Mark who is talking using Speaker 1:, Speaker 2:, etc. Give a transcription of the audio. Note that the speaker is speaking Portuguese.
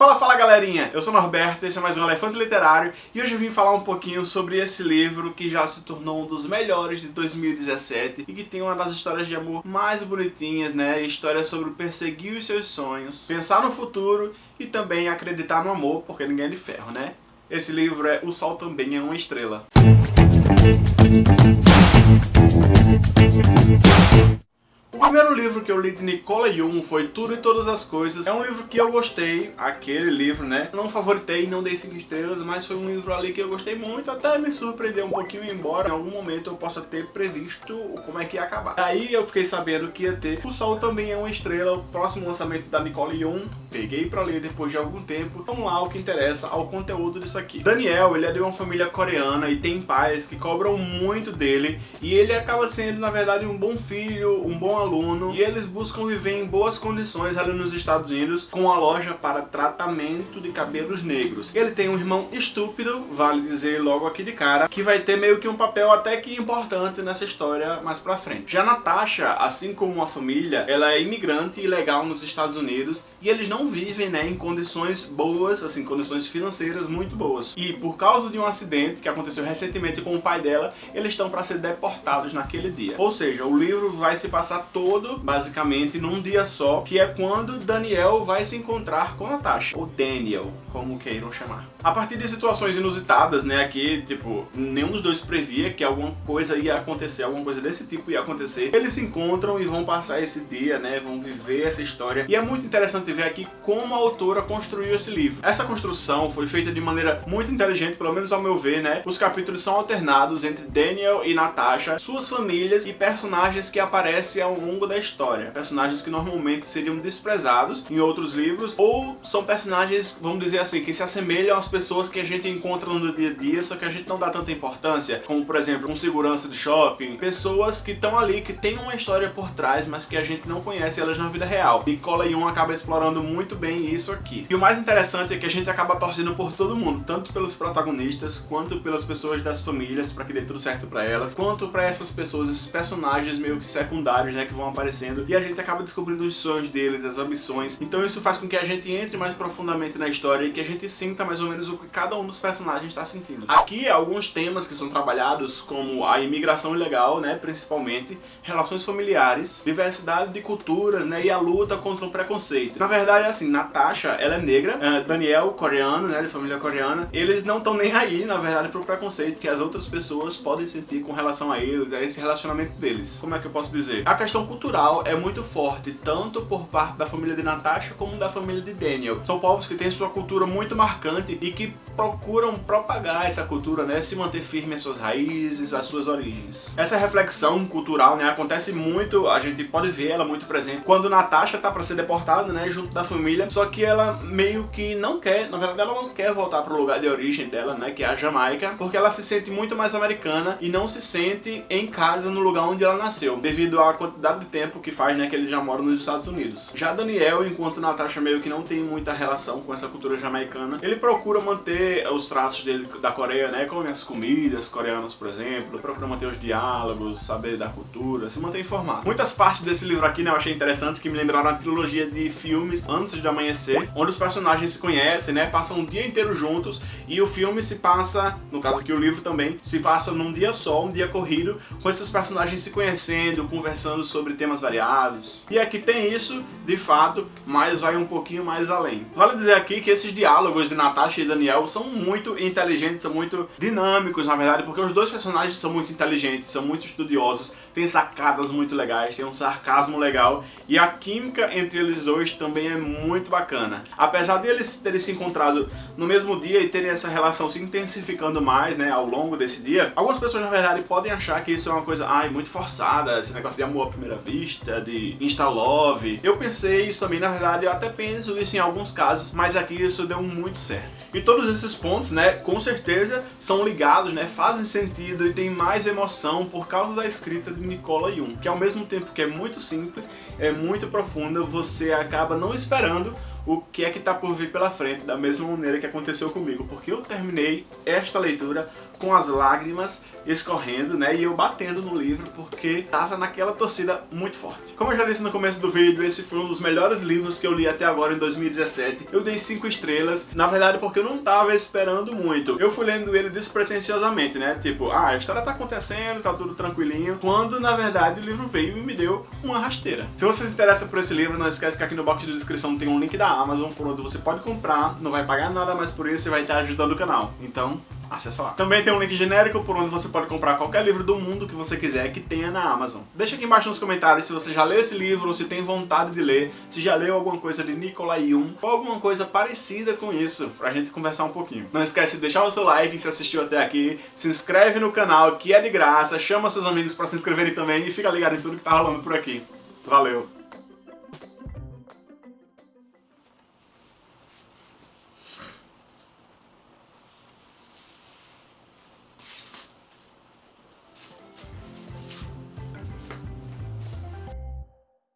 Speaker 1: Fala, fala galerinha! Eu sou Norberto, esse é mais um Elefante Literário e hoje eu vim falar um pouquinho sobre esse livro que já se tornou um dos melhores de 2017 e que tem uma das histórias de amor mais bonitinhas, né? Histórias sobre perseguir os seus sonhos, pensar no futuro e também acreditar no amor, porque ninguém é de ferro, né? Esse livro é O Sol Também é uma Estrela. O livro que eu li de Nicola Jung foi Tudo e Todas as Coisas. É um livro que eu gostei, aquele livro, né? Não favoritei, não dei 5 estrelas, mas foi um livro ali que eu gostei muito, até me surpreendeu um pouquinho, embora em algum momento eu possa ter previsto como é que ia acabar. Aí eu fiquei sabendo que ia ter O Sol Também é uma Estrela, o próximo lançamento da Nicole Jung. Peguei pra ler depois de algum tempo. Vamos lá, o que interessa ao conteúdo disso aqui. Daniel, ele é de uma família coreana e tem pais que cobram muito dele e ele acaba sendo, na verdade, um bom filho, um bom aluno e eles buscam viver em boas condições ali nos Estados Unidos com a loja para tratamento de cabelos negros. Ele tem um irmão estúpido, vale dizer logo aqui de cara, que vai ter meio que um papel até que importante nessa história mais pra frente. Já Natasha, assim como a família, ela é imigrante ilegal nos Estados Unidos e eles não vivem né, em condições boas, assim, condições financeiras muito boas. E por causa de um acidente que aconteceu recentemente com o pai dela, eles estão para ser deportados naquele dia. Ou seja, o livro vai se passar todo, basicamente, num dia só, que é quando Daniel vai se encontrar com Natasha, ou Daniel, como queiram chamar. A partir de situações inusitadas, né, aqui, tipo, nenhum dos dois previa que alguma coisa ia acontecer, alguma coisa desse tipo ia acontecer, eles se encontram e vão passar esse dia, né, vão viver essa história. E é muito interessante ver aqui como a autora construiu esse livro. Essa construção foi feita de maneira muito inteligente, pelo menos ao meu ver, né, os capítulos são alternados entre Daniel e Natasha, suas famílias e personagens que aparecem ao longo da história. Personagens que normalmente seriam desprezados em outros livros, ou são personagens, vamos dizer assim, que se assemelham às pessoas que a gente encontra no dia a dia, só que a gente não dá tanta importância, como por exemplo, um segurança de shopping, pessoas que estão ali, que tem uma história por trás, mas que a gente não conhece elas na vida real. Nicola Jung acaba explorando muito bem isso aqui. E o mais interessante é que a gente acaba torcendo por todo mundo, tanto pelos protagonistas, quanto pelas pessoas das famílias, para que dê tudo certo para elas, quanto para essas pessoas, esses personagens meio que secundários, né, que vão aparecendo e a gente acaba descobrindo os sonhos deles, as ambições. Então isso faz com que a gente entre mais profundamente na história e que a gente sinta mais ou menos o que cada um dos personagens está sentindo. Aqui alguns temas que são trabalhados como a imigração ilegal, né, principalmente, relações familiares, diversidade de culturas, né, e a luta contra o preconceito. Na verdade, assim, Natasha, ela é negra, uh, Daniel, coreano, né, de família coreana, eles não estão nem aí, na verdade, pro preconceito que as outras pessoas podem sentir com relação a eles, a esse relacionamento deles. Como é que eu posso dizer? A questão cultural é muito forte, tanto por parte da família de Natasha como da família de Daniel. São povos que têm sua cultura muito marcante e que procuram propagar essa cultura, né, se manter firme às suas raízes, às suas origens. Essa reflexão cultural, né, acontece muito, a gente pode ver ela muito presente quando Natasha tá para ser deportada, né, junto da família, só que ela meio que não quer, na verdade ela não quer voltar para o lugar de origem dela, né, que é a Jamaica, porque ela se sente muito mais americana e não se sente em casa no lugar onde ela nasceu, devido à quantidade de tempo que faz, né, que ele já mora nos Estados Unidos. Já Daniel, enquanto Natasha meio que não tem muita relação com essa cultura jamaicana, ele procura manter os traços dele da Coreia, né, come as comidas coreanas, por exemplo, procura manter os diálogos, saber da cultura, se manter informado. Muitas partes desse livro aqui, né, eu achei interessantes, que me lembraram a trilogia de filmes Antes de Amanhecer, onde os personagens se conhecem, né, passam um dia inteiro juntos e o filme se passa, no caso aqui o livro também, se passa num dia só, um dia corrido, com esses personagens se conhecendo, conversando sobre temas variados. E aqui tem isso, de fato, mas vai um pouquinho mais além. Vale dizer aqui que esses diálogos de Natasha e Daniel são muito inteligentes, são muito dinâmicos, na verdade, porque os dois personagens são muito inteligentes, são muito estudiosos, têm sacadas muito legais, têm um sarcasmo legal, e a química entre eles dois também é muito bacana. Apesar de eles terem se encontrado no mesmo dia e terem essa relação se intensificando mais, né, ao longo desse dia, algumas pessoas, na verdade, podem achar que isso é uma coisa, ai, muito forçada, esse negócio de amor à primeira vista, de insta-love. Eu pensei isso também, na verdade, eu até penso isso em alguns casos, mas aqui isso deu muito certo. E todos esses pontos, né, com certeza são ligados, né, fazem sentido e tem mais emoção por causa da escrita de Nicola Jung, que ao mesmo tempo que é muito simples, é muito profunda, você acaba não esperando o que é que tá por vir pela frente, da mesma maneira que aconteceu comigo, porque eu terminei esta leitura com as lágrimas escorrendo, né, e eu batendo no livro, porque tava naquela torcida muito forte. Como eu já disse no começo do vídeo, esse foi um dos melhores livros que eu li até agora em 2017. Eu dei 5 estrelas, na verdade porque eu não tava esperando muito. Eu fui lendo ele despretensiosamente, né, tipo, ah, a história tá acontecendo, tá tudo tranquilinho, quando na verdade o livro veio e me deu uma rasteira. Se você se interessa por esse livro, não esquece que aqui no box de descrição tem um link da Amazon, por onde você pode comprar, não vai pagar nada mais por isso e vai estar ajudando o canal. Então, acessa lá. Também tem um link genérico por onde você pode comprar qualquer livro do mundo que você quiser que tenha na Amazon. Deixa aqui embaixo nos comentários se você já leu esse livro, ou se tem vontade de ler, se já leu alguma coisa de Nikolai Jung, ou alguma coisa parecida com isso, pra gente conversar um pouquinho. Não esquece de deixar o seu like se assistiu até aqui, se inscreve no canal que é de graça, chama seus amigos pra se inscreverem também e fica ligado em tudo que tá rolando por aqui. Valeu!